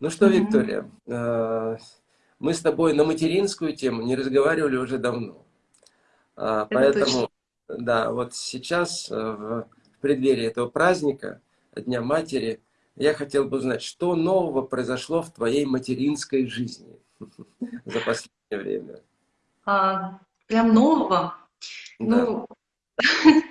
Ну что, Виктория, э, мы с тобой на материнскую тему не разговаривали уже давно. А, поэтому, да, вот сейчас, э, в преддверии этого праздника, Дня Матери, я хотел бы узнать, что нового произошло в твоей материнской жизни за последнее время? А, прям нового? Да. Ну,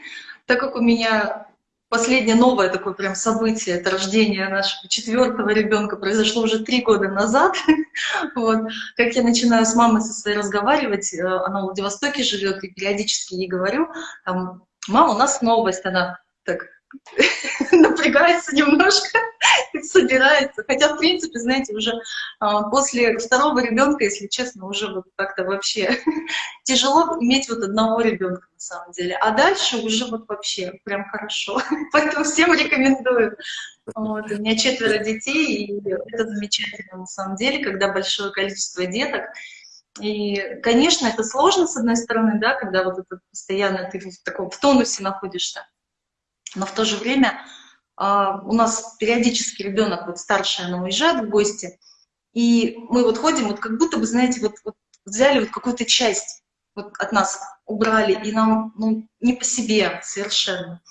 так как у меня последнее новое такое прям событие, это рождение нашего четвертого ребенка, произошло уже три года назад. вот. Как я начинаю с мамой со своей разговаривать, э, она в Владивостоке живет, и периодически ей говорю, там, мама, у нас новость, она так напрягается немножко, собирается. Хотя, в принципе, знаете, уже а, после второго ребенка, если честно, уже вот как-то вообще тяжело иметь вот одного ребенка на самом деле. А дальше уже вот вообще прям хорошо. Поэтому всем рекомендую. Вот. У меня четверо детей, и это замечательно на самом деле, когда большое количество деток. И, конечно, это сложно, с одной стороны, да, когда вот это постоянно ты в таком в тонусе находишься. Но в то же время а, у нас периодически ребенок, вот старшая, она уезжает в гости, и мы вот ходим, вот как будто бы, знаете, вот, вот взяли вот какую-то часть вот от нас, убрали, и нам ну, не по себе совершенно.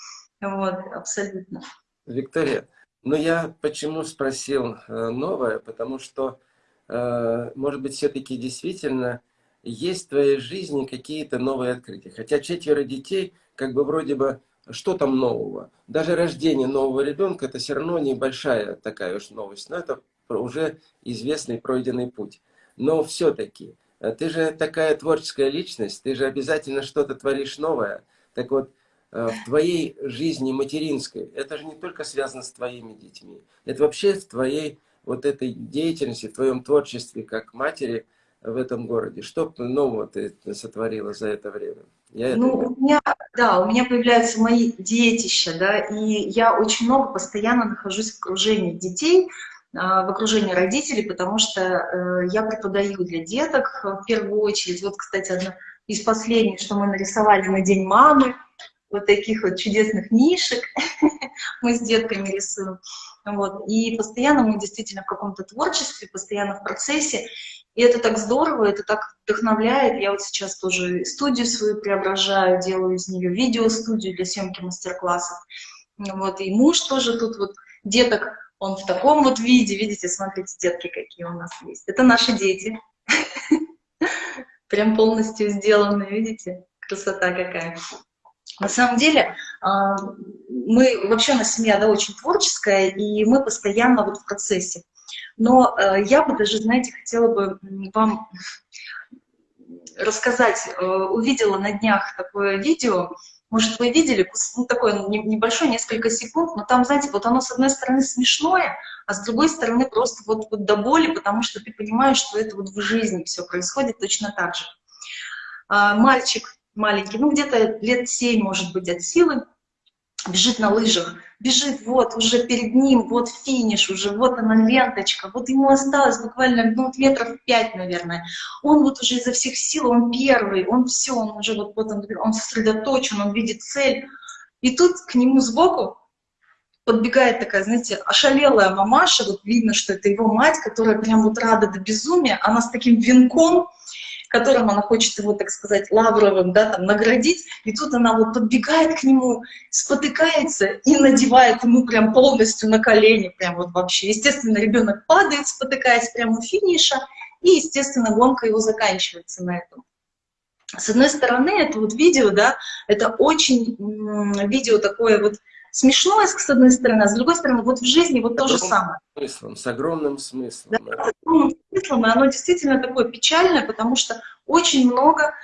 Вот, абсолютно. Виктория, ну я почему спросил э, новое, потому что, э, может быть, все-таки действительно есть в твоей жизни какие-то новые открытия. Хотя четверо детей, как бы вроде бы что там нового? Даже рождение нового ребенка это все равно небольшая такая уж новость, но это уже известный пройденный путь. Но все-таки, э, ты же такая творческая личность, ты же обязательно что-то творишь новое. Так вот, э, в твоей жизни материнской, это же не только связано с твоими детьми, это вообще в твоей вот этой деятельности, в твоем творчестве как матери в этом городе. Что нового ты сотворила за это время? Я ну, это... у меня, да, у меня появляются мои детища, да, и я очень много постоянно нахожусь в окружении детей, а, в окружении родителей, потому что э, я преподаю для деток в первую очередь. Вот, кстати, одно из последних, что мы нарисовали на День мамы, вот таких вот чудесных нишек мы с детками рисуем. Вот. И постоянно мы действительно в каком-то творчестве, постоянно в процессе. И это так здорово, это так вдохновляет. Я вот сейчас тоже студию свою преображаю, делаю из нее видеостудию для съемки мастер-классов. Вот. И муж тоже тут вот деток, он в таком вот виде, видите, смотрите, детки какие у нас есть. Это наши дети. Прям полностью сделанные, видите? Красота какая. На самом деле, а, мы, вообще у семья да, очень творческая, и мы постоянно вот в процессе. Но э, я бы даже, знаете, хотела бы вам рассказать, э, увидела на днях такое видео, может, вы видели, ну, такое небольшое, несколько секунд, но там, знаете, вот оно с одной стороны смешное, а с другой стороны просто вот, вот до боли, потому что ты понимаешь, что это вот в жизни все происходит точно так же. А, мальчик маленький, ну где-то лет 7, может быть, от силы, бежит на лыжах, бежит, вот, уже перед ним, вот финиш уже, вот она ленточка, вот ему осталось буквально, ну, метров пять, наверное. Он вот уже изо всех сил, он первый, он все, он уже вот, вот он, он сосредоточен, он видит цель. И тут к нему сбоку подбегает такая, знаете, ошалелая мамаша, вот видно, что это его мать, которая прям вот рада до безумия, она с таким венком, которым она хочет его, так сказать, лавровым, да, там, наградить, и тут она вот подбегает к нему, спотыкается и надевает ему прям полностью на колени, прям вот вообще. Естественно, ребенок падает, спотыкаясь прямо у финиша, и, естественно, гонка его заканчивается на этом. С одной стороны, это вот видео, да, это очень видео такое вот, смешное, с одной стороны, а с другой стороны, вот в жизни вот то же самое. Смыслом, с огромным смыслом. Да, с огромным смыслом, и оно действительно такое печальное, потому что очень много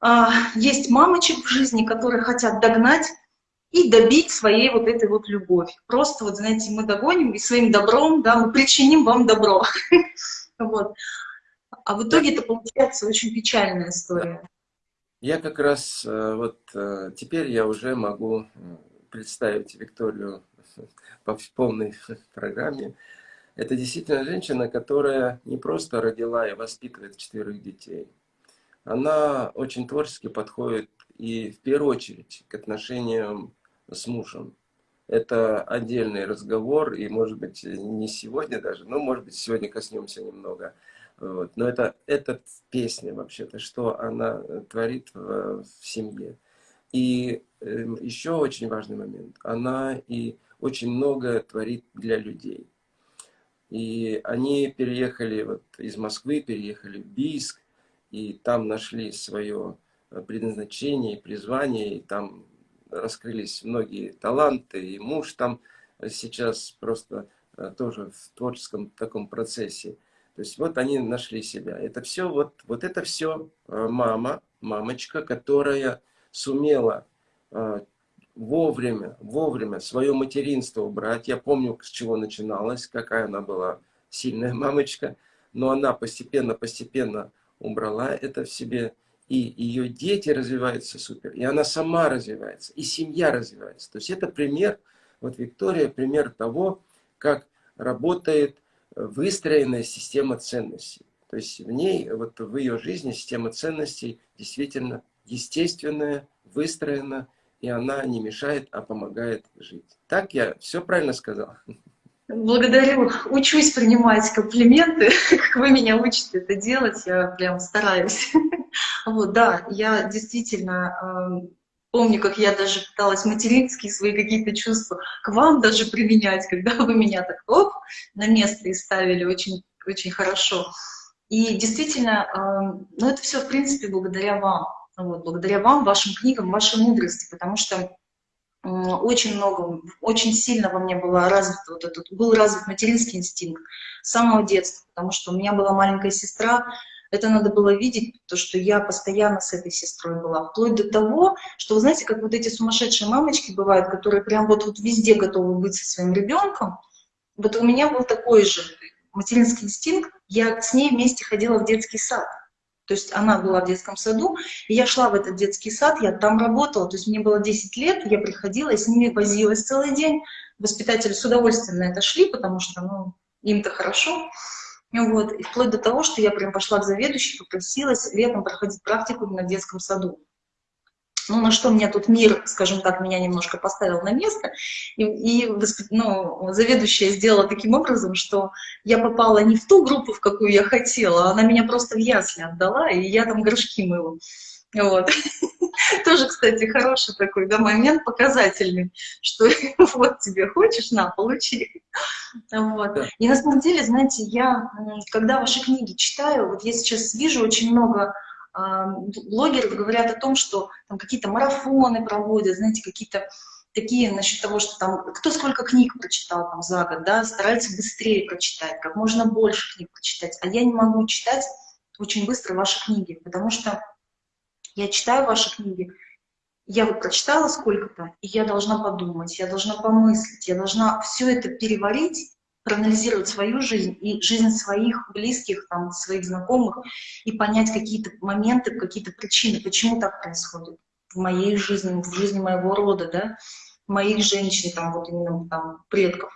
а, есть мамочек в жизни, которые хотят догнать и добить своей вот этой вот любовь. Просто вот, знаете, мы догоним и своим добром, да, мы причиним вам добро. Вот. А в итоге это получается очень печальная история. Я как раз э, вот э, теперь я уже могу представить Викторию по полной программе. Это действительно женщина, которая не просто родила и воспитывает четверых детей. Она очень творчески подходит и в первую очередь к отношениям с мужем. это отдельный разговор, и, может быть, не сегодня даже, но, может быть, сегодня коснемся немного. Вот. Но это, это песня, вообще-то, что она творит в, в семье. И э, еще очень важный момент. Она и очень многое творит для людей. И они переехали вот из Москвы, переехали в Бийск, и там нашли свое предназначение и призвание, и там раскрылись многие таланты, и муж там сейчас просто э, тоже в творческом таком процессе. То есть вот они нашли себя. Это все, вот, вот это все э, мама, мамочка, которая сумела э, вовремя, вовремя свое материнство убрать. Я помню, с чего начиналось, какая она была сильная мамочка, но она постепенно-постепенно убрала это в себе и ее дети развиваются супер, и она сама развивается, и семья развивается. То есть это пример, вот Виктория, пример того, как работает выстроенная система ценностей. То есть в ней, вот в ее жизни система ценностей действительно естественная, выстроена, и она не мешает, а помогает жить. Так я все правильно сказал? Благодарю. Учусь принимать комплименты, как вы меня учите это делать, я прям стараюсь. Вот, да, я действительно помню, как я даже пыталась материнские свои какие-то чувства к вам даже применять, когда вы меня так оп, на место и ставили очень, очень хорошо. И действительно, ну это все, в принципе, благодаря вам. Вот, благодаря вам, вашим книгам, вашей мудрости, потому что очень много, очень сильно во мне было развит вот этот, был развит материнский инстинкт с самого детства, потому что у меня была маленькая сестра, это надо было видеть, то, что я постоянно с этой сестрой была, вплоть до того, что, вы знаете, как вот эти сумасшедшие мамочки бывают, которые прям вот, вот везде готовы быть со своим ребенком, вот у меня был такой же материнский инстинкт, я с ней вместе ходила в детский сад. То есть она была в детском саду, и я шла в этот детский сад, я там работала, то есть мне было 10 лет, я приходила, и с ними возилась целый день. Воспитатели с удовольствием на это шли, потому что ну, им-то хорошо. Вот. И вплоть до того, что я прям пошла к заведующей, попросилась летом проходить практику на детском саду. Ну, на что мне тут мир, скажем так, меня немножко поставил на место. И, и ну, заведующая сделала таким образом, что я попала не в ту группу, в какую я хотела, а она меня просто в ясли отдала, и я там горшки мыла. Вот. Тоже, кстати, хороший такой да, момент, показательный, что вот тебе хочешь, на, получи. Вот. И на самом деле, знаете, я, когда ваши книги читаю, вот я сейчас вижу очень много блогеры говорят о том, что там какие-то марафоны проводят, знаете, какие-то такие насчет того, что там кто сколько книг прочитал там за год, да, стараются быстрее прочитать, как можно больше книг прочитать. А я не могу читать очень быстро ваши книги, потому что я читаю ваши книги, я вот прочитала сколько-то, и я должна подумать, я должна помыслить, я должна все это переварить, проанализировать свою жизнь и жизнь своих близких, там, своих знакомых, и понять какие-то моменты, какие-то причины, почему так происходит в моей жизни, в жизни моего рода, да, моих женщин, там, вот именно там, предков.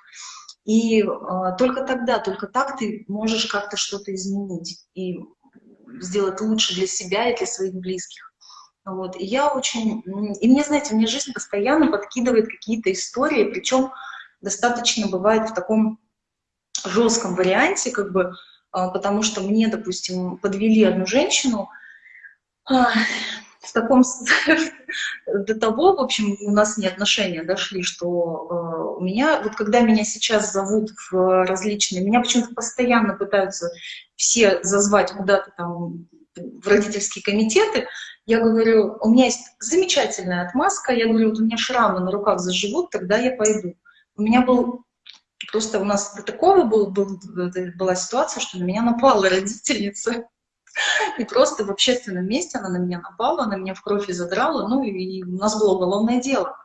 И э, только тогда, только так ты можешь как-то что-то изменить и сделать лучше для себя и для своих близких. Вот. И я очень... И мне, знаете, мне жизнь постоянно подкидывает какие-то истории, причем достаточно бывает в таком жестком варианте, как бы, а, потому что мне, допустим, подвели одну женщину, а, в таком до того, в общем, у нас не отношения дошли, что э, у меня, вот когда меня сейчас зовут в различные, меня почему-то постоянно пытаются все зазвать куда-то там в родительские комитеты, я говорю, у меня есть замечательная отмазка, я говорю, вот у меня шрамы на руках заживут, тогда я пойду. У меня был Просто у нас такого был, был, была ситуация, что на меня напала родительница. И просто в общественном месте она на меня напала, она меня в кровь задрала, ну и у нас было уголовное дело.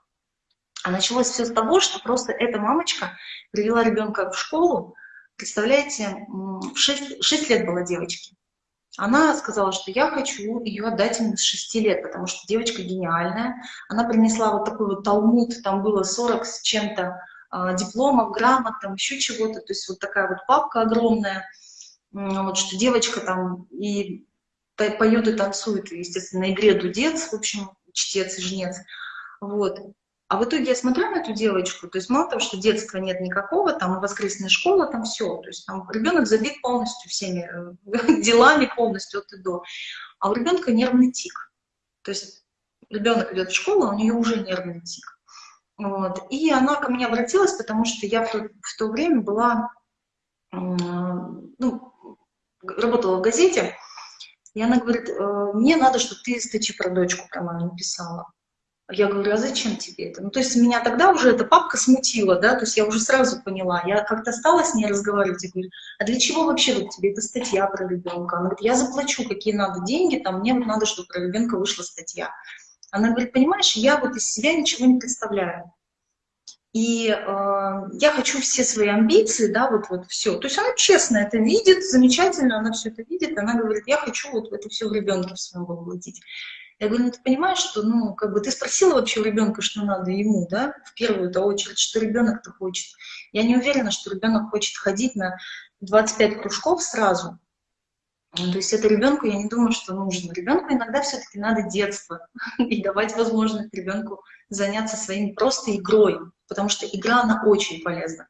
А началось все с того, что просто эта мамочка привела ребенка в школу, представляете, в 6, 6 лет была девочке. Она сказала, что я хочу ее отдать именно с 6 лет, потому что девочка гениальная. Она принесла вот такой вот талмуд, там было 40 с чем-то дипломов, грамот, там еще чего-то, то есть вот такая вот папка огромная, вот что девочка там и поет и танцует, естественно, на игре дудец, в общем, чтец и жнец, вот. А в итоге я смотрю на эту девочку, то есть мало того, что детства нет никакого, там воскресная школа, там все, то есть там ребенок забит полностью всеми э, делами полностью от и до, а у ребенка нервный тик. То есть ребенок идет в школу, а у нее уже нервный тик. Вот. И она ко мне обратилась, потому что я в то, в то время была, ну, работала в газете, и она говорит, «Э, мне надо, чтобы ты статью про дочку про мою написала. Я говорю, а зачем тебе это? Ну, то есть меня тогда уже эта папка смутила, да, то есть я уже сразу поняла. Я как-то стала с ней разговаривать и говорю, а для чего вообще вот тебе эта статья про ребенка? Она говорит, я заплачу, какие надо деньги, там мне надо, чтобы про ребенка вышла статья. Она говорит, понимаешь, я вот из себя ничего не представляю. И э, я хочу все свои амбиции, да, вот, вот все. То есть она честно это видит, замечательно, она все это видит, она говорит, я хочу вот это все в ребенке в своем. Я говорю, ну ты понимаешь, что, ну, как бы ты спросила вообще у ребенка, что надо ему, да, в первую-то очередь, что ребенок-то хочет. Я не уверена, что ребенок хочет ходить на 25 кружков сразу. Ну, то есть это ребенку, я не думаю, что нужно. Ребенку иногда все-таки надо детство и давать возможность ребенку заняться своим просто игрой, потому что игра, она очень полезна.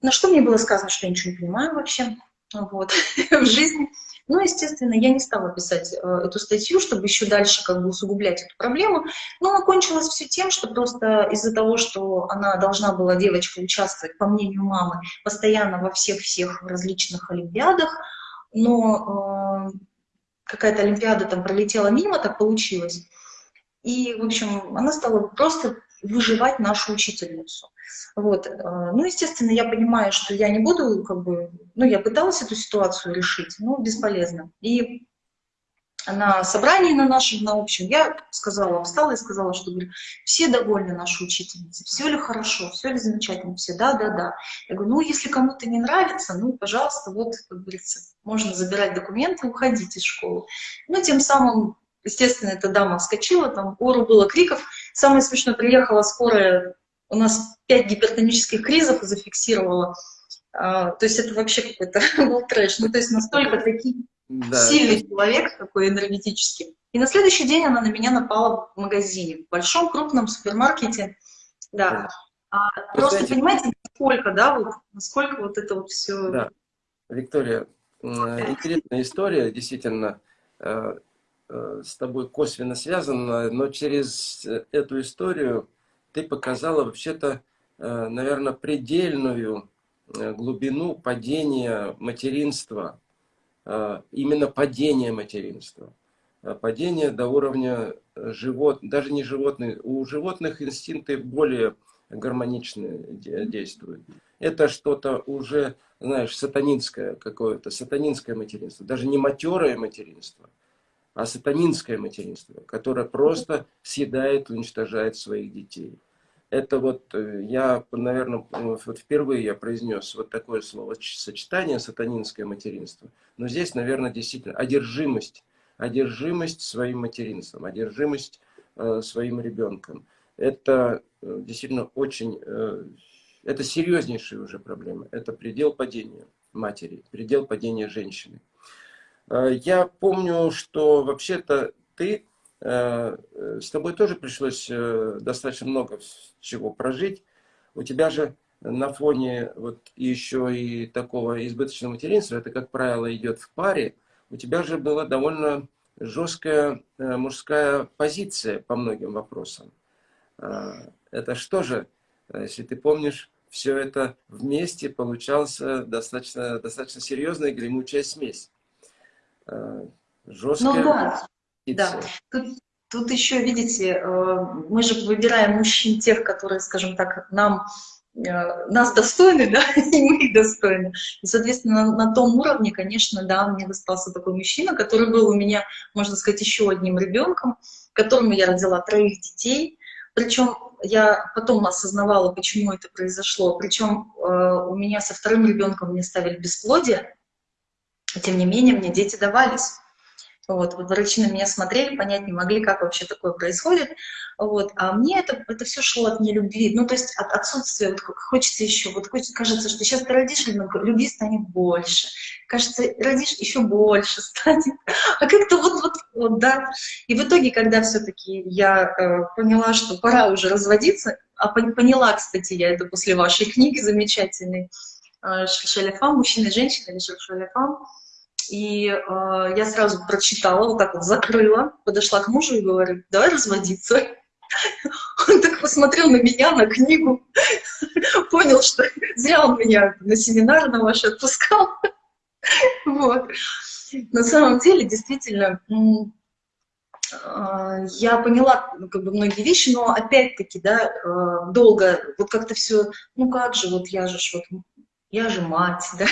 На что мне было сказано, что я ничего не понимаю вообще вот, в жизни. Ну, естественно, я не стала писать э, эту статью, чтобы еще дальше как бы усугублять эту проблему. Но окончилось все тем, что просто из-за того, что она должна была, девочка, участвовать, по мнению мамы, постоянно во всех-всех различных олимпиадах, но э, какая-то олимпиада там пролетела мимо, так получилось. И, в общем, она стала просто выживать нашу учительницу. Вот. Э, ну, естественно, я понимаю, что я не буду, как бы, ну, я пыталась эту ситуацию решить, но бесполезно. И на собрании на нашем, на общем, я сказала, встала и сказала, что говорю, все довольны нашей учительницей, все ли хорошо, все ли замечательно, все, да, да, да. Я говорю, ну, если кому-то не нравится, ну, пожалуйста, вот, как говорится, можно забирать документы, уходить из школы. Ну, тем самым, естественно, эта дама вскочила, там, гору было криков. Самое смешное, приехала скорая у нас пять гипертонических кризов зафиксировала. А, то есть это вообще какой-то был трэш. Ну, то есть настолько такой да. сильный человек, такой энергетический. И на следующий день она на меня напала в магазине, в большом крупном супермаркете. Да. А, просто знаете, понимаете, насколько, да, вот, насколько вот это вот все... Да. Виктория, интересная история, действительно, э, э, с тобой косвенно связана, но через эту историю ты показала вообще-то, э, наверное, предельную э, глубину падения материнства, э, именно падения материнства. Падение до уровня живот, даже не животных, у животных инстинкты более гармоничные действуют. Это что-то уже, знаешь, сатанинское какое-то, сатанинское материнство, даже не матерое материнство, а сатанинское материнство, которое просто съедает, уничтожает своих детей. Это вот э, я, наверное, вот впервые я произнес вот такое слово сочетание сатанинское материнство. Но здесь, наверное, действительно одержимость, одержимость своим материнством, одержимость э, своим ребенком. Это э, действительно очень, э, это серьезнейшая уже проблема. Это предел падения матери, предел падения женщины. Э, я помню, что вообще-то ты, с тобой тоже пришлось достаточно много чего прожить. У тебя же на фоне вот еще и такого избыточного материнства, это, как правило, идет в паре, у тебя же была довольно жесткая мужская позиция по многим вопросам. Это что же, если ты помнишь, все это вместе получался достаточно, достаточно серьезная гремучая смесь. Э, жесткая ну, да, да. Тут, тут еще, видите, э, мы же выбираем мужчин тех, которые, скажем так, нам э, нас достойны, да, и мы их достойны. И, соответственно, на, на том уровне, конечно, да, мне достался такой мужчина, который был у меня, можно сказать, еще одним ребенком, которому я родила троих детей. Причем я потом осознавала, почему это произошло. Причем э, у меня со вторым ребенком мне ставили бесплодие, тем не менее мне дети давались. Вот, врачи на меня смотрели, понять не могли, как вообще такое происходит. Вот, а мне это, это все шло от нелюбви. Ну, то есть от отсутствия, вот хочется еще, вот хочется, кажется, что сейчас ты родишь ребенка, любви станет больше. Кажется, родишь, еще больше станет. А как-то вот, вот, вот, да. И в итоге, когда все-таки я э, поняла, что пора уже разводиться, а поняла, кстати, я это после вашей книги замечательной, э, Шаляфам, мужчина и женщина, или Шаляфам, и э, я сразу прочитала, вот так вот закрыла, подошла к мужу и говорю, давай разводиться. Он так посмотрел на меня, на книгу, понял, что зря он меня на семинар на ваш отпускал. Вот. На самом деле, действительно, э, я поняла ну, как бы многие вещи, но опять-таки, да, э, долго, вот как-то все, ну как же, вот я же, вот, я же мать, да.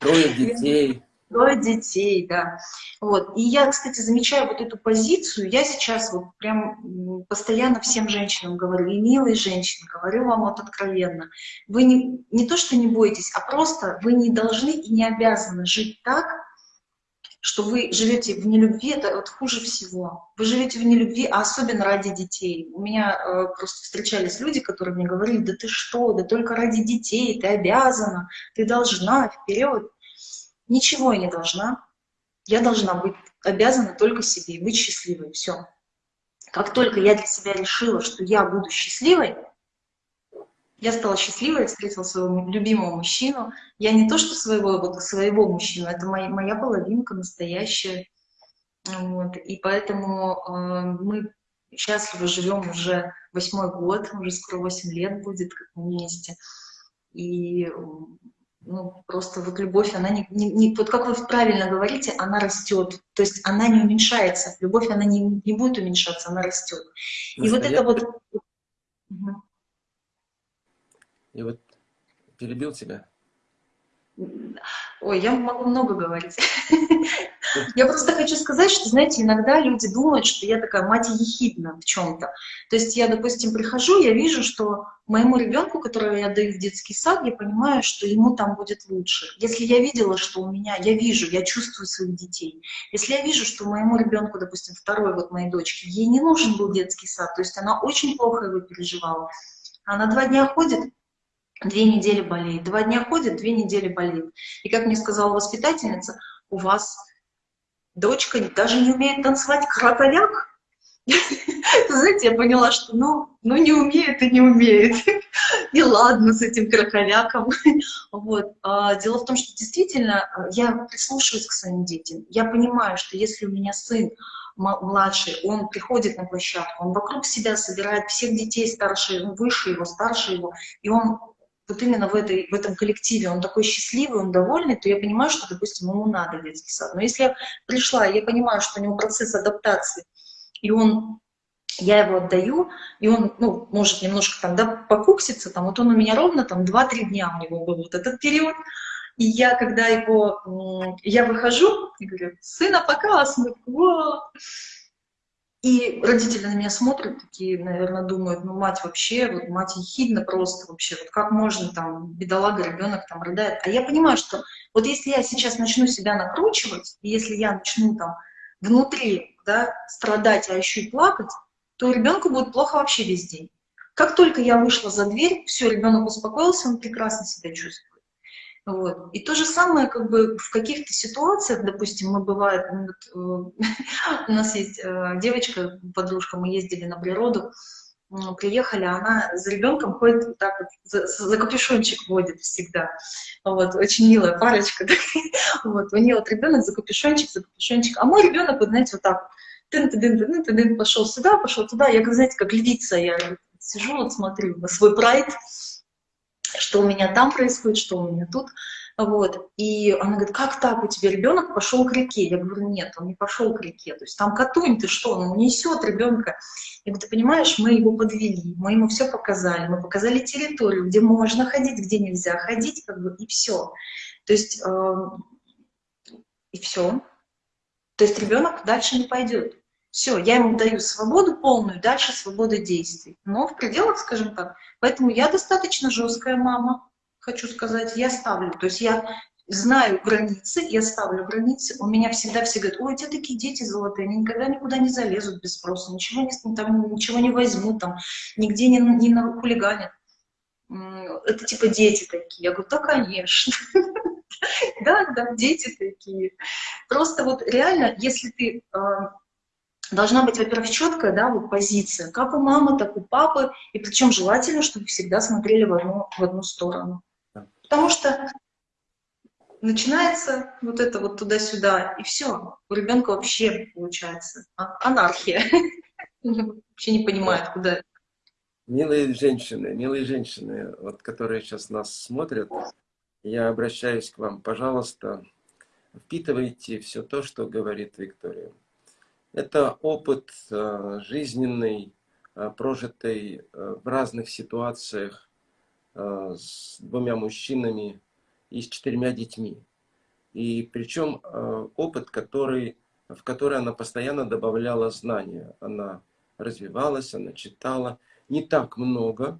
Трое детей. Трое детей, да. Вот. И я, кстати, замечаю вот эту позицию, я сейчас вот прям постоянно всем женщинам говорю, и милые женщины, говорю вам вот откровенно, вы не, не то, что не бойтесь, а просто вы не должны и не обязаны жить так, что вы живете в нелюбви, это вот хуже всего. Вы живете в нелюбви, а особенно ради детей. У меня э, просто встречались люди, которые мне говорили, да ты что, да только ради детей, ты обязана, ты должна, вперед. Ничего я не должна. Я должна быть обязана только себе, быть счастливой, все. Как только я для себя решила, что я буду счастливой, я стала счастливой, встретила своего любимого мужчину. Я не то, что своего, вот, своего мужчину, это моя, моя половинка настоящая. Вот. И поэтому э, мы счастливо живем уже восьмой год, уже скоро восемь лет будет как вместе. И ну, просто вот любовь, она не, не, не, вот как вы правильно говорите, она растет, то есть она не уменьшается, любовь, она не, не будет уменьшаться, она растет. И вот это вот... И вот перебил тебя. Ой, я могу много говорить. Я просто хочу сказать, что, знаете, иногда люди думают, что я такая мать ехидна в чем-то. То есть я, допустим, прихожу, я вижу, что моему ребенку, которого я даю в детский сад, я понимаю, что ему там будет лучше. Если я видела, что у меня, я вижу, я чувствую своих детей. Если я вижу, что моему ребенку, допустим, второй вот моей дочке, ей не нужен был детский сад, то есть она очень плохо его переживала. Она два дня ходит, две недели болеет, два дня ходит, две недели болеет. И как мне сказала воспитательница, у вас дочка даже не умеет танцевать кротовяк. Знаете, я поняла, что ну, ну не умеет и не умеет. И ладно с этим кроховяком. Вот. А, дело в том, что действительно а, я прислушиваюсь к своим детям. Я понимаю, что если у меня сын младший, он приходит на площадку, он вокруг себя собирает всех детей старше, выше его, старше его, и он вот именно в, этой, в этом коллективе он такой счастливый, он довольный, то я понимаю, что, допустим, ему надо детский сад. Но если я пришла, я понимаю, что у него процесс адаптации, и он, я его отдаю, и он, ну, может немножко там, да, покукситься, там, вот он у меня ровно там 2-3 дня у него был вот этот период, и я, когда его, я выхожу, и говорю, сына пока, вот, и родители на меня смотрят, такие, наверное, думают, ну, мать вообще, вот мать ехидна просто вообще, вот как можно там, бедолага, ребенок там рыдает. А я понимаю, что вот если я сейчас начну себя накручивать, и если я начну там внутри, да, страдать, а еще и плакать, то ребенку будет плохо вообще весь день. Как только я вышла за дверь, все, ребенок успокоился, он прекрасно себя чувствует. Вот. И то же самое как бы в каких-то ситуациях, допустим, мы бывает, ну, вот, э, у нас есть э, девочка, подружка, мы ездили на природу, приехали, она за ребенком ходит вот так вот, за, за капюшончик водит всегда. Вот, очень милая парочка. вот, у нее вот ребенок за капюшончик, за капюшончик, а мой ребенок, вот, знаете, вот так тын -ты -дын -ты -дын пошел сюда, пошел туда. Я, как, знаете, как львица, я сижу, вот смотрю на свой прайд, что у меня там происходит, что у меня тут. Вот. И она говорит, как так, у тебя ребенок пошел к реке? Я говорю, нет, он не пошел к реке. То есть там Катунь, ты что, он несет ребенка. Я говорю, ты понимаешь, мы его подвели, мы ему все показали, мы показали территорию, где можно ходить, где нельзя ходить, как бы, и все. То есть, э, и все. То есть ребенок дальше не пойдет. Все, я ему даю свободу полную, дальше свобода действий. Но в пределах, скажем так. Поэтому я достаточно жесткая мама, хочу сказать, я ставлю. То есть я знаю границы, я ставлю границы, у меня всегда все говорят, ой, у тебя такие дети золотые, они никогда никуда не залезут без спроса, ничего не, там, ничего не возьмут, там, нигде не, не хулиганят. Это типа дети такие. Я говорю, да, конечно. Да, да, дети такие. Просто вот реально, если ты а, должна быть, во-первых, четкая, да, вот позиция, как у мамы, так у папы, и причем желательно, чтобы всегда смотрели в одну, в одну сторону. Потому что начинается вот это вот туда-сюда, и все, у ребенка вообще получается а, анархия. Вообще не понимает, куда. Милые женщины, милые женщины, вот которые сейчас нас смотрят, я обращаюсь к вам, пожалуйста, впитывайте все то, что говорит Виктория. Это опыт э, жизненный, э, прожитый э, в разных ситуациях с двумя мужчинами и с четырьмя детьми. И причем опыт, который, в который она постоянно добавляла знания. Она развивалась, она читала. Не так много,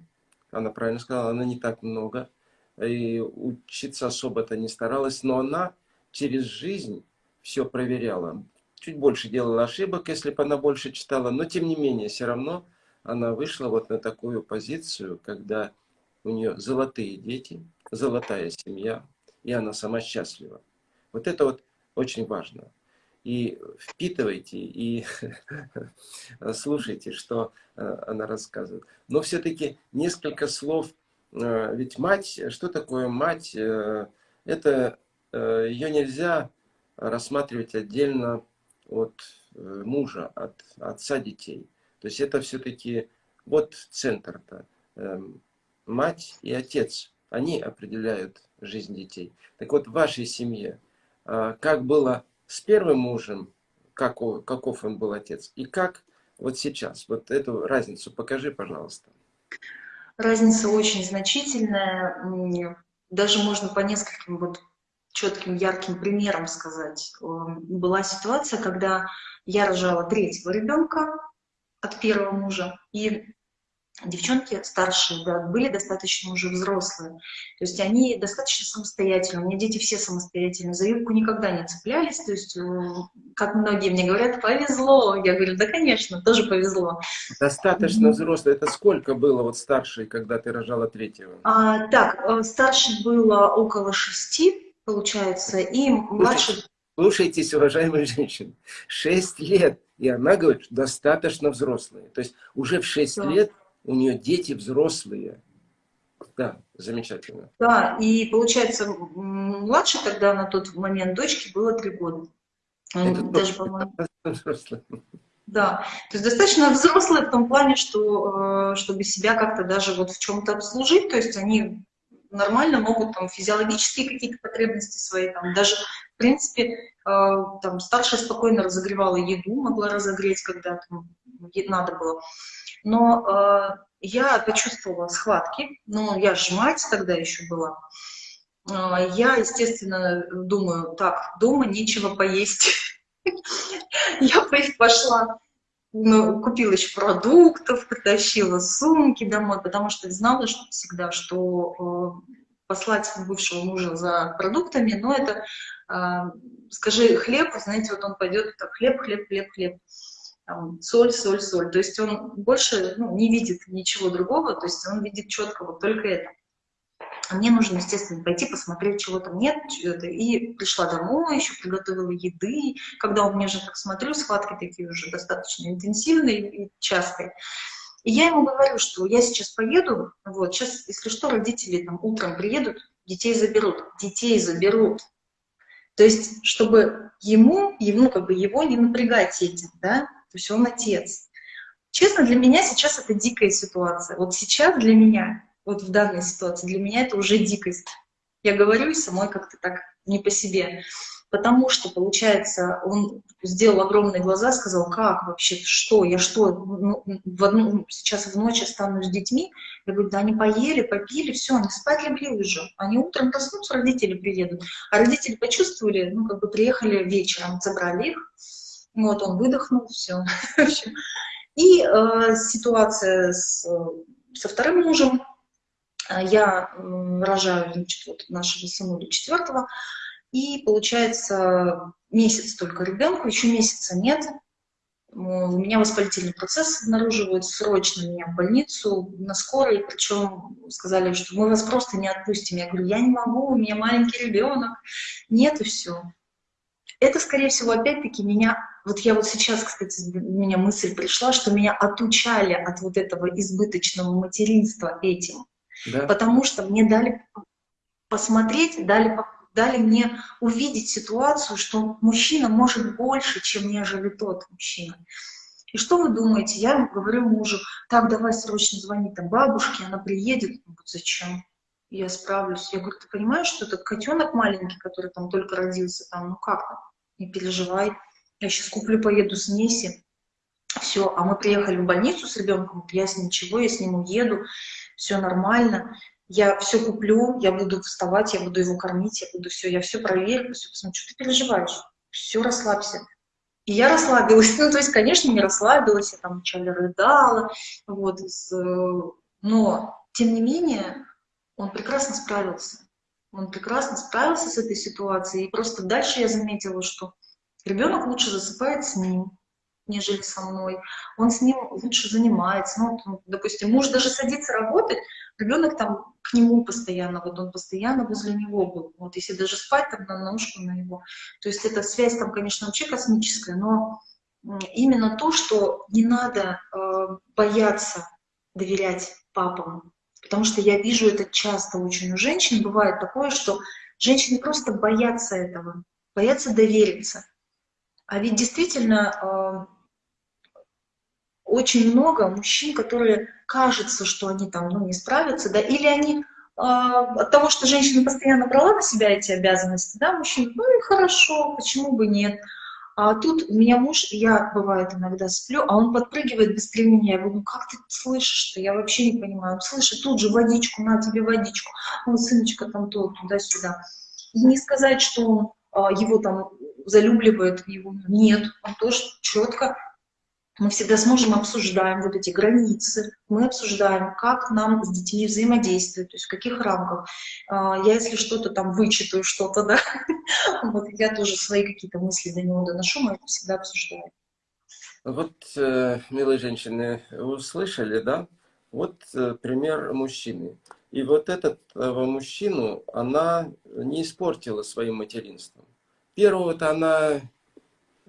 она правильно сказала, она не так много. И учиться особо-то не старалась, но она через жизнь все проверяла чуть больше делала ошибок, если бы она больше читала, но тем не менее, все равно она вышла вот на такую позицию, когда у нее золотые дети, золотая семья, и она сама счастлива. Вот это вот очень важно. И впитывайте, и слушайте, что э, она рассказывает. Но все-таки несколько слов, э, ведь мать, что такое мать? Э, это ее нельзя рассматривать отдельно от э, мужа, от отца детей. То есть это все-таки вот центр-то. Эм, мать и отец, они определяют жизнь детей. Так вот, в вашей семье, а, как было с первым мужем, каков, каков он был отец, и как вот сейчас? Вот эту разницу покажи, пожалуйста. Разница очень значительная. Даже можно по нескольким вот четким, ярким примером сказать. Была ситуация, когда я рожала третьего ребенка от первого мужа, и девчонки старшие, да, были достаточно уже взрослые. То есть они достаточно самостоятельны. У меня дети все самостоятельные. За юбку никогда не цеплялись. То есть, э, как многие мне говорят, повезло. Я говорю, да, конечно, тоже повезло. Достаточно взрослые. Это сколько было вот старшей, когда ты рожала третьего? А, так, э, старшей было около шести получается, и младше... Слушайтесь, уважаемые женщины, 6 лет, и она говорит, достаточно взрослые. То есть уже в 6 да. лет у нее дети взрослые. Да, замечательно. Да, и получается, младше тогда на тот момент дочке было 3 года. Это Даже, по-моему... Да, то есть достаточно взрослые в том плане, что э, чтобы себя как-то даже вот в чем-то обслужить, то есть они нормально могут там физиологические какие-то потребности свои, там даже, в принципе, э, там старшая спокойно разогревала еду, могла разогреть, когда там надо было. Но э, я почувствовала схватки, ну, я же мать тогда еще была. Э, я, естественно, думаю, так, дома нечего поесть. Я пошла купила еще продуктов, притащила сумки домой, потому что знала что всегда, что э, послать бывшего мужа за продуктами, но это, э, скажи, хлеб, знаете, вот он пойдет, так, хлеб, хлеб, хлеб, хлеб, там, соль, соль, соль. То есть он больше ну, не видит ничего другого, то есть он видит четко вот только это. А мне нужно, естественно, пойти посмотреть, чего там нет. И пришла домой, еще приготовила еды. Когда у меня же, так смотрю, схватки такие уже достаточно интенсивные и частые. И я ему говорю, что я сейчас поеду, вот, сейчас, если что, родители там утром приедут, детей заберут. Детей заберут. То есть, чтобы ему, ему как бы его не напрягать этим, да, то есть он отец. Честно, для меня сейчас это дикая ситуация. Вот сейчас для меня вот в данной ситуации. Для меня это уже дикость. Я говорю и самой как-то так не по себе. Потому что, получается, он сделал огромные глаза, сказал, как вообще, что, я что, ну, в одну, сейчас в ночь останусь с детьми? Я говорю, да они поели, попили, все, они спать легли уже. Они утром проснутся, родители приедут. А родители почувствовали, ну, как бы приехали вечером, забрали их. Вот, он выдохнул, все. И э, ситуация с, со вторым мужем, я рожаю, значит, вот нашего сынуля четвертого, И получается месяц только ребенку, еще месяца нет. У меня воспалительный процесс обнаруживается, срочно меня в больницу, на скорой, причем сказали, что мы вас просто не отпустим. Я говорю, я не могу, у меня маленький ребенок. Нет, и все. Это, скорее всего, опять-таки меня, вот я вот сейчас, кстати, у меня мысль пришла, что меня отучали от вот этого избыточного материнства этим. Да. Потому что мне дали посмотреть, дали дали мне увидеть ситуацию, что мужчина может больше, чем нежели тот мужчина. И что вы думаете? Я говорю мужу, так, давай срочно звони там бабушке, она приедет. Говорит, зачем? Я справлюсь. Я говорю, ты понимаешь, что этот котенок маленький, который там только родился, там, ну как там, не переживай. Я сейчас куплю, поеду с Неси. Все, а мы приехали в больницу с ребенком, я с ничего, я с ним уеду, все нормально я все куплю, я буду вставать, я буду его кормить, я буду все, я все проверю, все посмотрю, что ты переживаешь, все, расслабься. И я расслабилась, ну, то есть, конечно, не расслабилась, я там вначале рыдала, вот, но, тем не менее, он прекрасно справился. Он прекрасно справился с этой ситуацией, и просто дальше я заметила, что ребенок лучше засыпает с ним, нежели со мной. Он с ним лучше занимается. Ну, допустим, муж даже садится работать, ребенок там к нему постоянно, вот он постоянно возле него был. Вот если даже спать, там на ножку на него. То есть эта связь там, конечно, вообще космическая, но именно то, что не надо э, бояться доверять папам. Потому что я вижу это часто очень у женщин. Бывает такое, что женщины просто боятся этого, боятся довериться. А ведь действительно э, очень много мужчин, которые кажется, что они там ну, не справятся, да, или они э, от того, что женщина постоянно брала на себя эти обязанности, да, мужчина, ну и хорошо, почему бы нет. А тут у меня муж, я бывает иногда сплю, а он подпрыгивает быстрее меня. Я говорю, ну как ты слышишь-то? Я вообще не понимаю. Он слышит тут же водичку, на тебе водичку. Он, сыночка, там то, туда-сюда. И не сказать, что он а, его там залюбливает, его нет. Он тоже четко мы всегда с мужем обсуждаем вот эти границы, мы обсуждаем, как нам с детьми взаимодействовать, то есть в каких рамках. А, я, если что-то там вычитаю, что-то, да, вот я тоже свои какие-то мысли до него доношу, мы это всегда обсуждаем. Вот, э, милые женщины, услышали, да? Вот э, пример мужчины. И вот этого мужчину она не испортила своим материнством. Первого-то она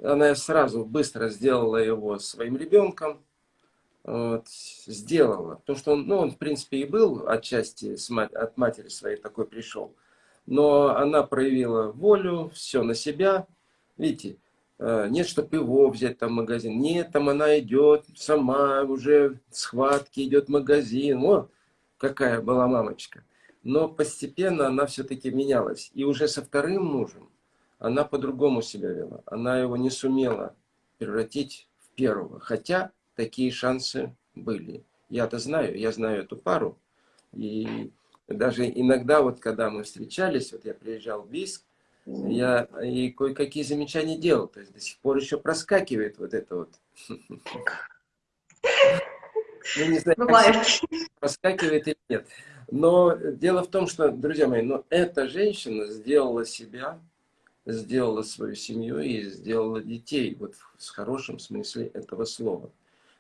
она сразу быстро сделала его своим ребенком, вот, сделала, потому что он, ну, он, в принципе, и был отчасти с мать, от матери своей такой пришел, но она проявила волю, все на себя, видите, э, нет, чтобы его взять там магазин, нет, там она идет сама, уже схватки, идет магазин, о, какая была мамочка. Но постепенно она все-таки менялась, и уже со вторым мужем она по-другому себя вела. Она его не сумела превратить в первого. Хотя такие шансы были. Я-то знаю, я знаю эту пару. И даже иногда, вот когда мы встречались, вот я приезжал в Бийск, я и кое-какие замечания делал. То есть до сих пор еще проскакивает вот это вот. Ну, не знаю, проскакивает или нет. Но дело в том, что, друзья мои, но эта женщина сделала себя сделала свою семью и сделала детей, вот в хорошем смысле этого слова.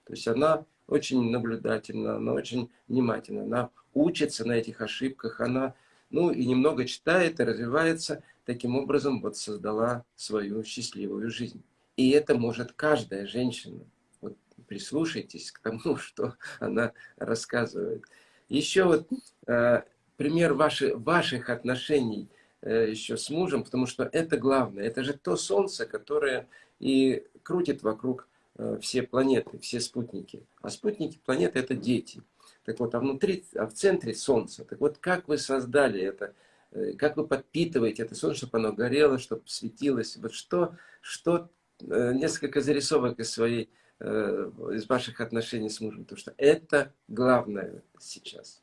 То есть она очень наблюдательна, она очень внимательна, она учится на этих ошибках, она, ну, и немного читает и развивается, таким образом вот создала свою счастливую жизнь. И это может каждая женщина. Вот прислушайтесь к тому, что она рассказывает. Еще вот э, пример ваши, ваших отношений – еще с мужем, потому что это главное. Это же то солнце, которое и крутит вокруг э, все планеты, все спутники. А спутники планеты – это дети. Так вот, а внутри, а в центре Солнце. Так вот, как вы создали это, э, как вы подпитываете это Солнце, чтобы оно горело, чтобы светилось. Вот что, что несколько зарисовок из своей, из ваших отношений с мужем, потому что это главное сейчас.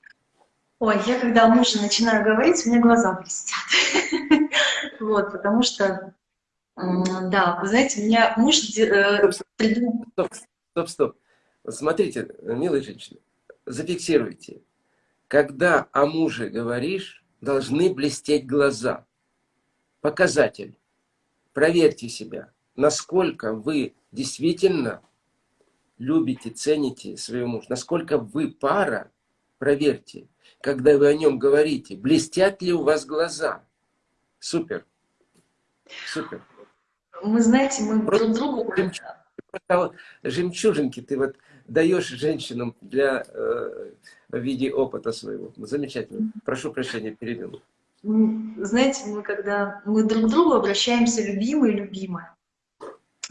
Ой, я когда о муже начинаю говорить, у меня глаза блестят. Вот, потому что, да, вы знаете, у меня муж э. Стоп, стоп, стоп. Смотрите, милые женщины, показатель. Проверьте себя, насколько вы действительно любите, цените своего мужа, насколько вы пара, проверьте, когда вы о нем говорите, блестят ли у вас глаза. Супер. Супер. Мы, знаете, мы Просто друг другу... Жемчужинки ты вот даешь женщинам для э, в виде опыта своего. Замечательно. Прошу прощения, перебил. Знаете, мы когда мы друг к другу обращаемся любимые, любимая.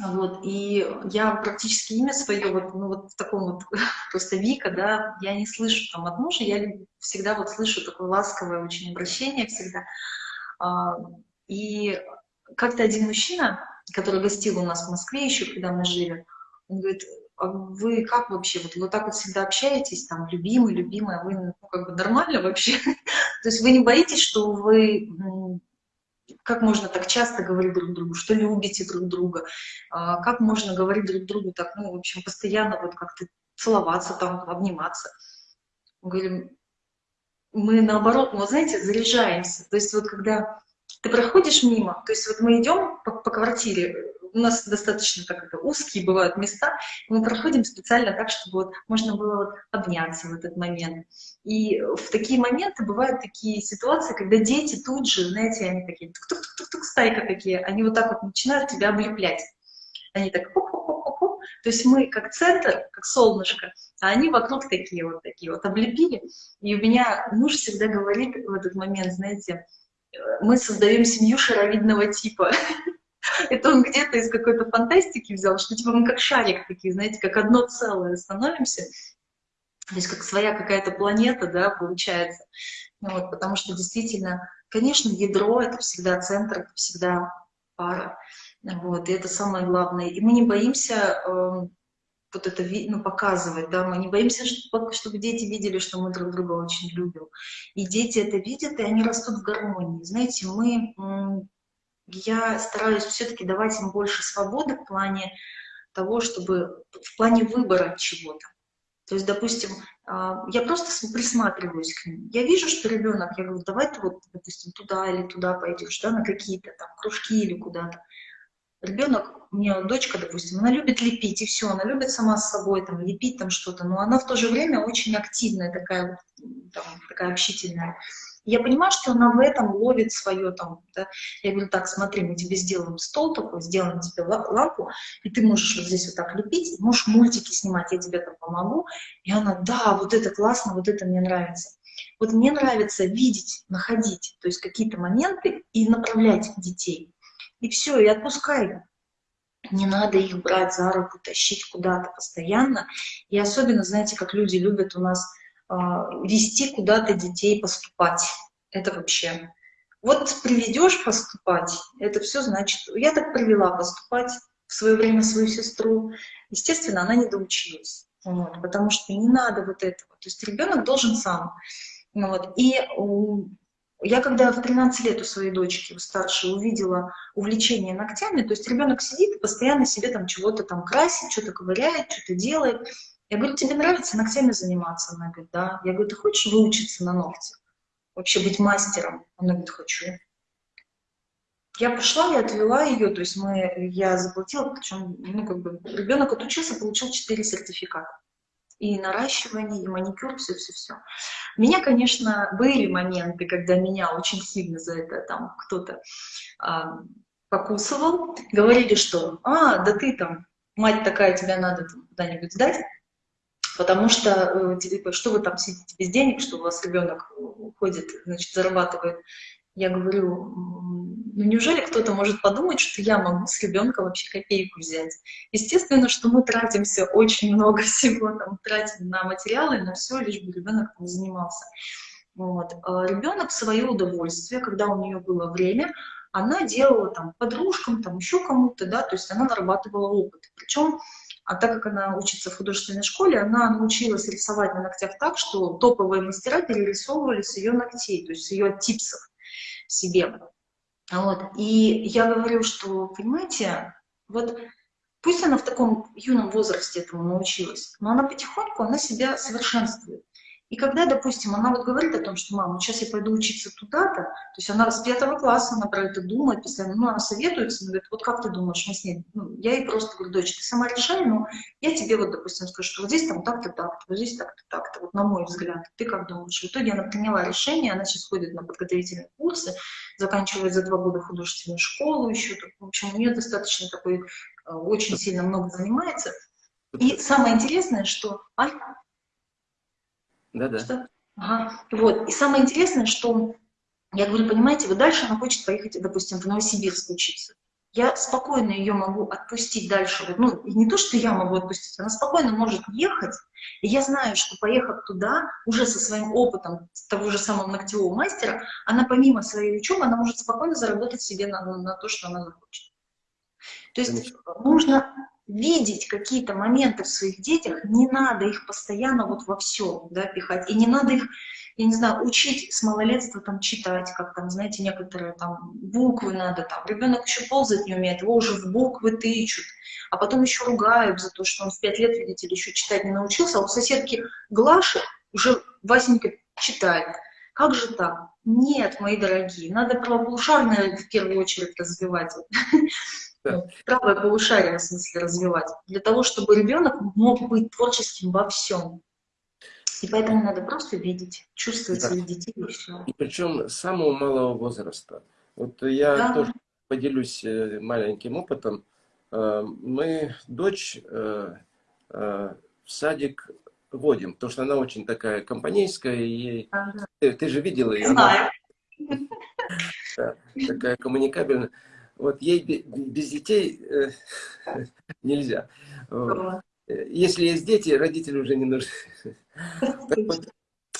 Вот, и я практически имя свое, вот, ну, вот в таком вот, просто Вика, да, я не слышу там от мужа, я всегда вот слышу такое ласковое очень обращение всегда. А, и как-то один мужчина, который гостил у нас в Москве еще, когда мы жили, он говорит, а вы как вообще, вот вы так вот всегда общаетесь, там, любимый, любимая, вы, ну, как бы нормально вообще? То есть вы не боитесь, что вы как можно так часто говорить друг другу, что любите друг друга, а, как можно говорить друг другу так, ну, в общем, постоянно вот как-то целоваться там, обниматься. Мы говорим, мы наоборот, ну, знаете, заряжаемся. То есть вот когда ты проходишь мимо, то есть вот мы идем по, по квартире, у нас достаточно так это, узкие бывают места, мы проходим специально так, чтобы вот можно было вот обняться в этот момент. И в такие моменты бывают такие ситуации, когда дети тут же, знаете, они такие, тук-тук-тук-тук, стайка такие, они вот так вот начинают тебя облеплять. Они так, -ху то есть мы как центр, как солнышко, а они вокруг такие вот такие вот облепили. И у меня муж всегда говорит в этот момент, знаете, мы создаем семью шаровидного типа. Это он где-то из какой-то фантастики взял, что типа мы как шарик такие, знаете, как одно целое становимся. То есть как своя какая-то планета, да, получается. Ну, вот, потому что действительно, конечно, ядро — это всегда центр, это всегда пара. Вот, и это самое главное. И мы не боимся э, вот это ну, показывать, да, мы не боимся, чтобы, чтобы дети видели, что мы друг друга очень любим. И дети это видят, и они растут в гармонии. Знаете, мы я стараюсь все-таки давать им больше свободы в плане того, чтобы в плане выбора чего-то. То есть, допустим, а, я просто присматриваюсь к ним. Я вижу, что ребенок, я говорю, давай ты вот, допустим, туда или туда пойдешь, да, на какие-то там кружки или куда-то. Ребенок, у меня дочка, допустим, она любит лепить, и все, она любит сама с собой там лепить там что-то, но она в то же время очень активная, такая, там, такая общительная. Я понимаю, что она в этом ловит свое там, да? я говорю, так, смотри, мы тебе сделаем стол такой, сделаем тебе лампу, и ты можешь вот здесь вот так лепить, можешь мультики снимать, я тебе там помогу. И она, да, вот это классно, вот это мне нравится. Вот мне нравится видеть, находить, то есть какие-то моменты и направлять детей. И все, и отпускай не надо их брать за руку, тащить куда-то постоянно. И особенно, знаете, как люди любят у нас вести куда-то детей поступать. Это вообще... Вот приведешь поступать, это все значит... Я так привела поступать в свое время свою сестру. Естественно, она не доучилась. Вот, потому что не надо вот этого. То есть ребенок должен сам. Вот. И я когда в 13 лет у своей дочки, у старшей, увидела увлечение ногтями, то есть ребенок сидит и постоянно себе там чего-то там красит, что-то ковыряет, что-то делает. Я говорю, тебе нравится ногтями заниматься? Она говорит, да. Я говорю, ты хочешь выучиться на ногти? Вообще быть мастером? Она говорит, хочу. Я пошла и отвела ее, то есть мы, я заплатила, причем, ну, как бы, ребенок отучился, получил 4 сертификата. И наращивание, и маникюр, все-все-все. Меня, конечно, были моменты, когда меня очень сильно за это там кто-то а, покусывал. Говорили, что, а, да ты там, мать такая, тебя надо куда-нибудь сдать потому что, типа, что вы там сидите без денег, что у вас ребенок уходит, значит, зарабатывает. Я говорю, ну неужели кто-то может подумать, что я могу с ребенка вообще копейку взять? Естественно, что мы тратимся очень много всего, там, тратим на материалы, на все, лишь бы ребенок там занимался. Вот. А ребенок в свое удовольствие, когда у нее было время, она делала там подружкам, там еще кому-то, да, то есть она нарабатывала опыт. Причем а так как она учится в художественной школе, она научилась рисовать на ногтях так, что топовые мастера перерисовывали с ее ногтей, то есть с ее типсов себе. Вот. И я говорю, что, понимаете, вот пусть она в таком юном возрасте этому научилась, но она потихоньку, она себя совершенствует. И когда, допустим, она вот говорит о том, что, мама, сейчас я пойду учиться туда-то, то есть она с пятого класса, она про это думает постоянно, ну, она советуется, она говорит, вот как ты думаешь, мы с ней, ну, я ей просто говорю, дочь, ты сама решай, но я тебе вот, допустим, скажу, что вот здесь там так-то, так-то, вот здесь так-то, так-то, вот на мой взгляд, ты как думаешь? В итоге она приняла решение, она сейчас ходит на подготовительные курсы, заканчивает за два года художественную школу еще, в общем, у нее достаточно такой, э, очень сильно много занимается. И самое интересное, что... А? Да-да. Ага. Вот. И самое интересное, что я говорю, понимаете, вы дальше она хочет поехать, допустим, в Новосибирск учиться. Я спокойно ее могу отпустить дальше. Ну, не то, что я могу отпустить, она спокойно может ехать. И я знаю, что поехав туда, уже со своим опытом того же самого ногтевого мастера, она помимо своей учебы, она может спокойно заработать себе на, на то, что она захочет. То есть Конечно. нужно видеть какие-то моменты в своих детях, не надо их постоянно вот во все да, пихать, и не надо их, я не знаю, учить с малолетства там читать, как там, знаете, некоторые там буквы надо, там, ребенок еще ползать не умеет, его уже в буквы тычут, а потом еще ругают за то, что он в пять лет, видите еще читать не научился, а у соседки Глаши уже Васенька читает. Как же так? Нет, мои дорогие, надо правополушарное в первую очередь развивать. Ну, правое полушарие, в смысле, развивать, для того, чтобы ребенок мог быть творческим во всем. И поэтому надо просто видеть, чувствовать да. своих детей и все. И причем с самого малого возраста. Вот я да. тоже поделюсь э, маленьким опытом. Э, мы дочь э, в садик водим, потому что она очень такая компанейская. И ага. ты, ты же видела ее. Знаю. Она, такая коммуникабельная. Вот ей без детей э, нельзя. Если есть дети, родители уже не нужны. Вот,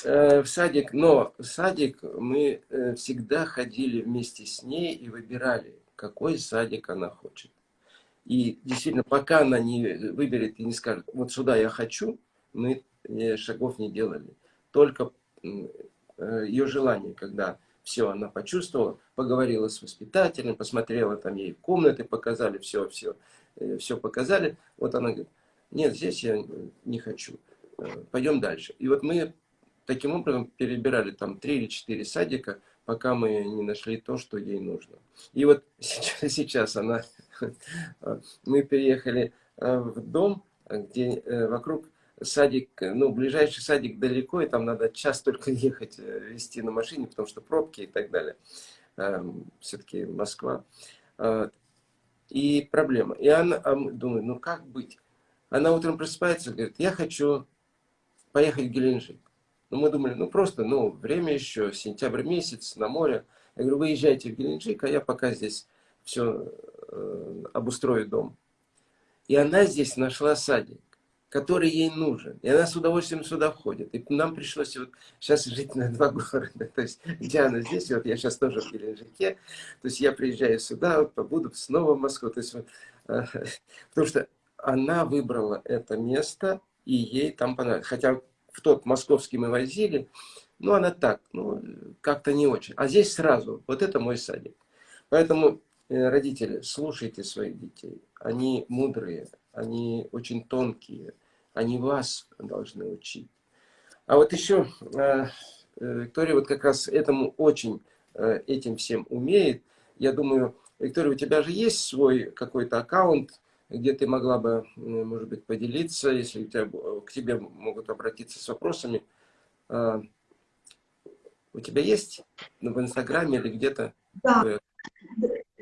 э, в садик, но в садик мы э, всегда ходили вместе с ней и выбирали, какой садик она хочет. И действительно, пока она не выберет и не скажет, вот сюда я хочу, мы шагов не делали. Только ее желание, когда все, она почувствовала, поговорила с воспитателем, посмотрела, там ей комнаты показали, все, все, э, все показали. Вот она говорит, нет, здесь я не хочу, э, пойдем дальше. И вот мы таким образом перебирали там три или четыре садика, пока мы не нашли то, что ей нужно. И вот сейчас, сейчас она, мы переехали э, в дом, где вокруг садик, ну, ближайший садик далеко, и там надо час только ехать, э, везти на машине, потому что пробки и так далее. Эм, Все-таки Москва. А, и проблема. И она а думает, ну как быть? Она утром просыпается, говорит, я хочу поехать в Геленджик. Ну, мы думали, ну просто, ну, время еще, сентябрь месяц, на море. Я говорю, выезжайте в Геленджик, а я пока здесь все э, обустрою дом. И она здесь нашла садик который ей нужен. И она с удовольствием сюда входит. И нам пришлось вот сейчас жить на два города. То есть Диана здесь, вот я сейчас тоже в Геленджике. То есть я приезжаю сюда, вот, побуду снова в Москву. То есть, вот, э, потому что она выбрала это место, и ей там понравилось. Хотя в тот московский мы возили, ну она так, ну как-то не очень. А здесь сразу, вот это мой садик. Поэтому, э, родители, слушайте своих детей. Они мудрые, они очень тонкие, они вас должны учить. А вот еще э, э, Виктория вот как раз этому очень, э, этим всем умеет. Я думаю, Виктория, у тебя же есть свой какой-то аккаунт, где ты могла бы, может быть, поделиться, если у тебя, к тебе могут обратиться с вопросами. У тебя есть ну, в Инстаграме или где-то? Да.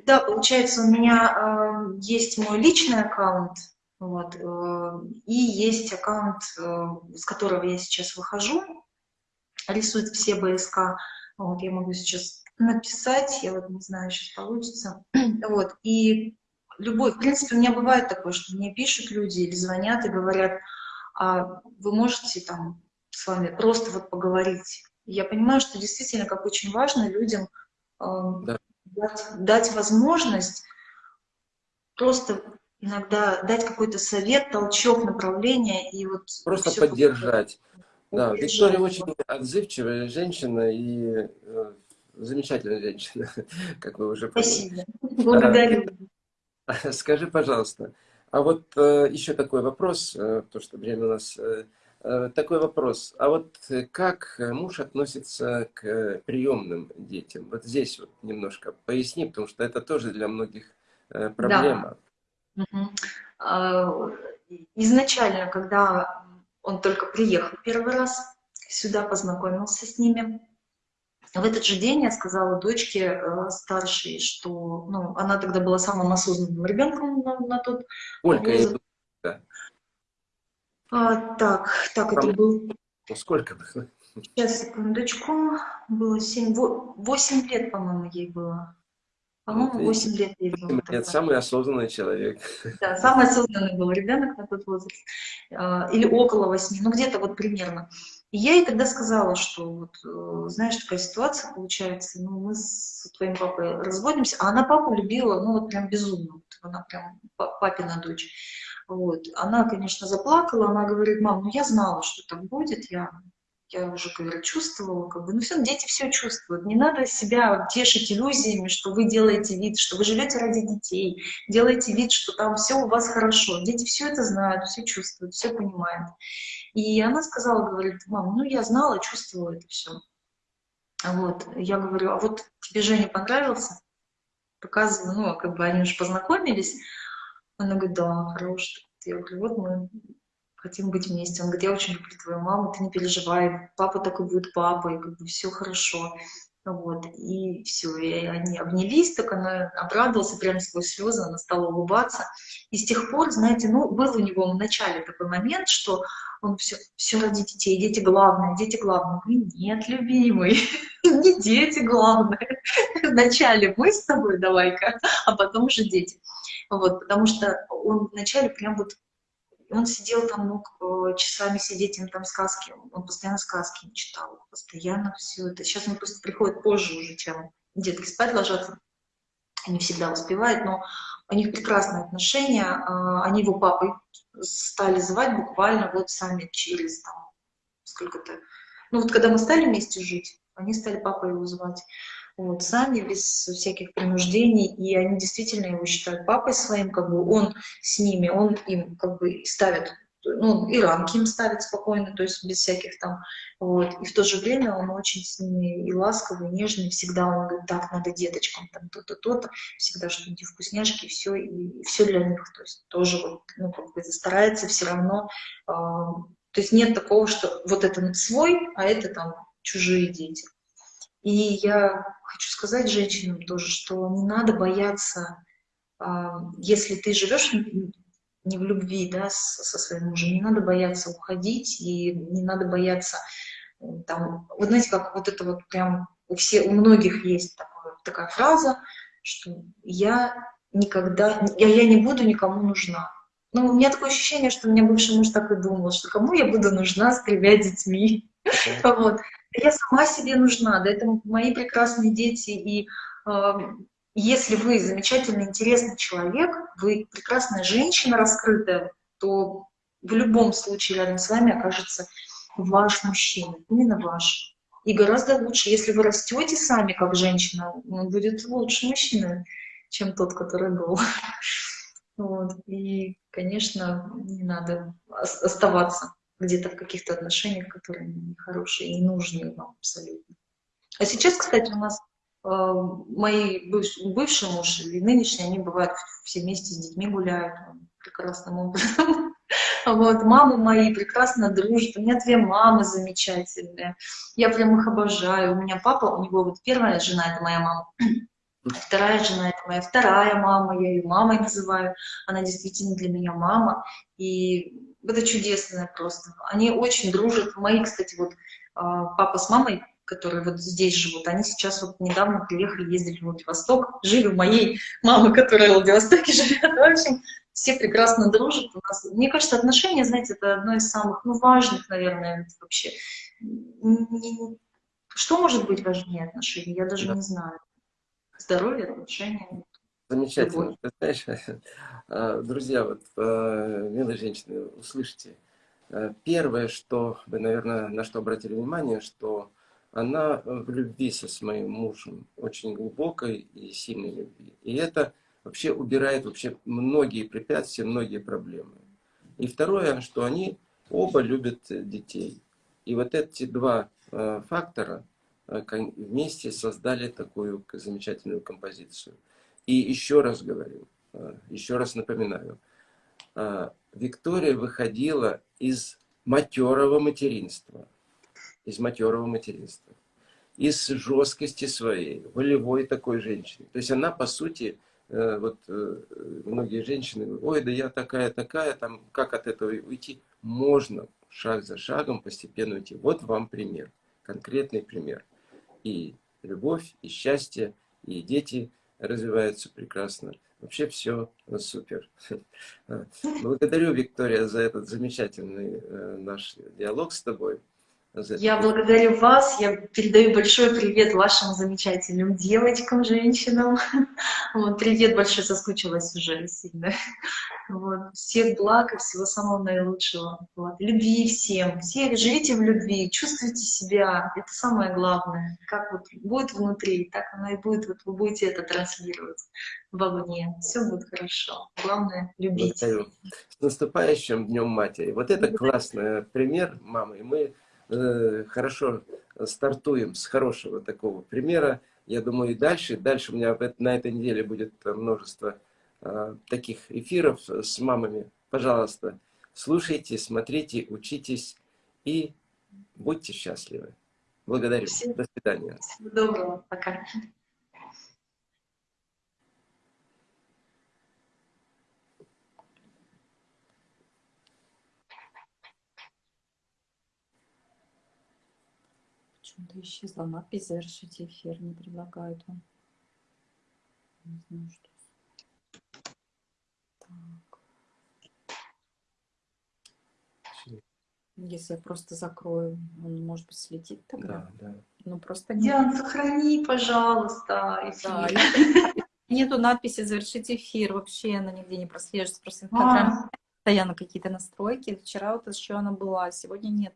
да, получается, у меня э, есть мой личный аккаунт, вот. Э, и есть аккаунт, э, с которого я сейчас выхожу, рисует все БСК. Вот, я могу сейчас написать, я вот не знаю, сейчас получится. Вот, и любой, в принципе, у меня бывает такое, что мне пишут люди или звонят и говорят, а вы можете там с вами просто вот поговорить. я понимаю, что действительно, как очень важно людям э, да. дать, дать возможность просто иногда дать какой-то совет, толчок, направление и вот... Просто поддержать. Да, Виктория очень отзывчивая женщина и э, замечательная женщина, как вы уже поняли. Спасибо. Благодарю. Скажи, пожалуйста, а вот э, еще такой вопрос, э, то, что время у нас э, Э, такой вопрос. А вот как муж относится к приемным детям? Вот здесь вот немножко поясни, потому что это тоже для многих проблема. Да. Угу. Изначально, когда он только приехал первый раз сюда, познакомился с ними, в этот же день я сказала дочке э, старшей, что ну, она тогда была самым осознанным ребенком на, на тот Сколько возраст. Да. А, так, так, это был... Ну, сколько было? Сейчас, секундочку. Было 7, 8 лет, по-моему, ей было. По-моему, 8 лет ей было. Нет, самый осознанный человек. Да, самый осознанный был ребенок на тот возраст. А, или около 8, ну где-то вот примерно. И я ей тогда сказала, что вот, э, знаешь, такая ситуация получается, ну, мы с твоим папой разводимся, а она папу любила, ну, вот прям безумно, вот, она прям папина дочь. Вот. Она, конечно, заплакала, она говорит, мам, ну, я знала, что так будет, я, я уже, говорю, чувствовала, как бы, ну, все, дети все чувствуют, не надо себя тешить иллюзиями, что вы делаете вид, что вы живете ради детей, делаете вид, что там все у вас хорошо, дети все это знают, все чувствуют, все понимают. И она сказала, говорит, мам, ну я знала, чувствовала это все. Вот, я говорю, а вот тебе Женя понравился? Показываю, ну, как бы они уже познакомились. Она говорит, да, хороший. Я говорю, вот мы хотим быть вместе. Он говорит, я очень люблю твою маму, ты не переживай, папа такой будет папой, как бы все хорошо. Вот, и все, и они обнялись, так она обрадовалась, прямо сквозь слезы, она стала улыбаться. И с тех пор, знаете, ну, был у него в начале такой момент, что он все, все ради детей, дети главные, дети главные. Говорю, нет, любимый, не дети главные. Вначале мы с тобой давай-ка, а потом уже дети. Вот, потому что он вначале прям вот он сидел там, мог э, часами сидеть, им там сказки, он постоянно сказки читал, постоянно все это. Сейчас он просто приходит позже уже, чем детки спать ложатся, не всегда успевает, но у них прекрасные отношения, а, они его папой стали звать буквально вот сами через там сколько-то, ну вот когда мы стали вместе жить, они стали папой его звать вот, сами, без всяких принуждений, и они действительно его считают папой своим, как бы он с ними, он им как бы ставит, ну, и рамки им ставит спокойно, то есть без всяких там, вот, и в то же время он очень с ними и ласковый, и нежный, всегда он говорит, так, надо деточкам, там, то-то, то-то, всегда что-нибудь вкусняшки, все, и все для них, то есть тоже вот, ну, как бы старается все равно, э, то есть нет такого, что вот это свой, а это там чужие дети. И я хочу сказать женщинам тоже, что не надо бояться, а, если ты живешь не в любви да, со своим мужем, не надо бояться уходить, и не надо бояться, там, вот знаете, как вот это вот прям у, всех, у многих есть такое, такая фраза, что я никогда, я, я не буду никому нужна. Ну, у меня такое ощущение, что у меня бывший муж так и думал, что кому я буду нужна с тремя детьми. Вот я сама себе нужна, да, это мои прекрасные дети, и э, если вы замечательный, интересный человек, вы прекрасная женщина раскрытая, то в любом случае рядом с вами окажется ваш мужчина, именно ваш. И гораздо лучше, если вы растете сами как женщина, он будет лучше мужчина, чем тот, который был. Вот. И, конечно, не надо оставаться где-то в каких-то отношениях, которые нехорошие и ненужные вам абсолютно. А сейчас, кстати, у нас э, мои быв, бывший муж и нынешний, они бывают все вместе с детьми гуляют прекрасным образом. Вот, мамы мои прекрасно дружат, у меня две мамы замечательные, я прям их обожаю. У меня папа, у него вот первая жена, это моя мама, вторая жена, это моя вторая мама, я ее мамой называю, она действительно для меня мама, и это чудесно просто. Они очень дружат. Мои, кстати, вот а, папа с мамой, которые вот здесь живут, они сейчас вот недавно приехали, ездили в Владивосток, жили у моей мамы, которая в Владивостоке живет. В общем, все прекрасно дружат. У нас, мне кажется, отношения, знаете, это одно из самых ну, важных, наверное, вообще. Что может быть важнее отношений? Я даже да. не знаю. Здоровье, отношения. Замечательно. Ты знаешь, а, друзья, вот, а, милые женщины, услышите. А, первое, что вы, наверное, на что обратили внимание, что она в любви со своим мужем, очень глубокой и сильной любви. И это вообще убирает вообще многие препятствия, многие проблемы. И второе, что они оба любят детей. И вот эти два фактора вместе создали такую замечательную композицию. И еще раз говорю, э, еще раз напоминаю, Виктория выходила из матерого материнства, из матерого материнства, из жесткости своей, волевой такой женщины. То есть она, по сути, вот многие женщины, ой, да я такая-такая, там, как от этого уйти? Можно, шаг за шагом постепенно уйти. Вот вам пример, конкретный пример. И любовь, и счастье, и дети развиваются прекрасно. Вообще все супер. Благодарю, Виктория, за этот замечательный э, наш диалог с тобой. Я благодарю вас, я передаю большой привет вашим замечательным девочкам, женщинам. Вот, привет большой, соскучилась уже сильно. Вот, всех благ и всего самого наилучшего. Вот, любви всем. Все живите в любви, чувствуйте себя. Это самое главное. Как вот будет внутри, так оно и будет. Вот вы будете это транслировать вовне. Все будет хорошо. Главное — любить. Благодарю. С наступающим Днем Матери. Вот это классный пример, мамы. Мы Э, хорошо стартуем с хорошего такого примера. Я думаю, и дальше. Дальше у меня на этой неделе будет множество э, таких эфиров с мамами. Пожалуйста, слушайте, смотрите, учитесь и будьте счастливы. Благодарю. Всем До свидания. Всего доброго. Пока. Почему-то исчезла надпись «Завершите эфир», не предлагают вам. Не знаю, что. Так. Если я просто закрою, он, может быть, слетит тогда? Да, да. Ну, просто нет. Диан, сохрани, пожалуйста, эфир. Да, нету надписи «Завершить эфир», вообще она нигде не прослеживается, просто а постоянно какие-то настройки. Вчера вот еще она была, сегодня нет.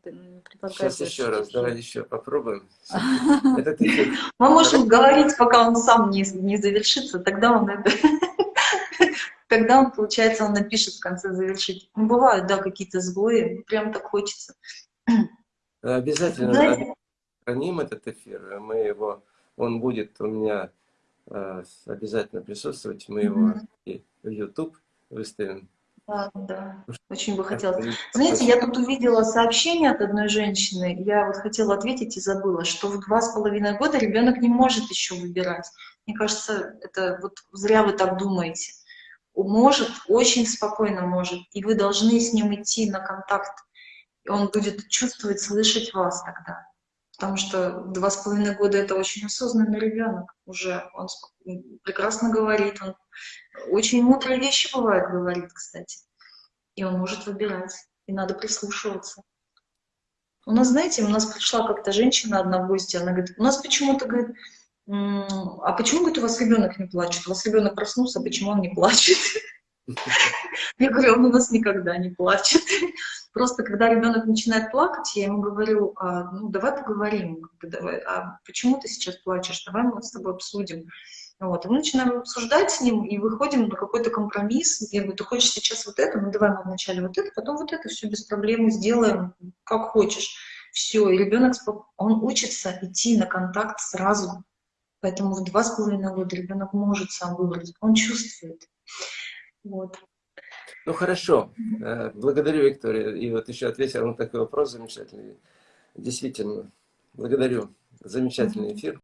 Сейчас еще раз, давай еще попробуем. Мы можем говорить, пока он сам не, не завершится, тогда он это... Тогда он, получается, он напишет в конце завершить. Ну, бывают, да, какие-то сбои, прям так хочется. Обязательно храним этот эфир, мы его, он будет у меня э, обязательно присутствовать, мы его и в YouTube выставим. Да, да, очень бы хотелось. Знаете, я тут увидела сообщение от одной женщины, я вот хотела ответить и забыла, что в два с половиной года ребенок не может еще выбирать. Мне кажется, это вот зря вы так думаете. Может, очень спокойно может, и вы должны с ним идти на контакт, и он будет чувствовать, слышать вас тогда. Потому что два с половиной года это очень осознанный ребенок уже. Он прекрасно говорит, он очень мудрые вещи бывает говорит, кстати. И он может выбирать, и надо прислушиваться. У нас, знаете, у нас пришла как-то женщина одна в гости, она говорит, у нас почему-то, говорит, а почему, говорит, у вас ребенок не плачет? У вас ребенок проснулся, почему он не плачет? Я говорю, он у нас никогда не плачет. Просто когда ребенок начинает плакать, я ему говорю, а, ну давай поговорим, давай, а почему ты сейчас плачешь, давай мы с тобой обсудим. Вот. И мы начинаем обсуждать с ним и выходим на какой-то компромисс. Я говорю, ты хочешь сейчас вот это, ну давай мы вначале вот это, потом вот это, все без проблем сделаем, как хочешь. Все, и ребенок, он учится идти на контакт сразу. Поэтому в два с половиной года ребенок может сам выбрать, он чувствует. Вот. Ну хорошо, э, благодарю, Виктория. И вот еще ответил на такой вопрос замечательный. Действительно, благодарю. Замечательный эфир.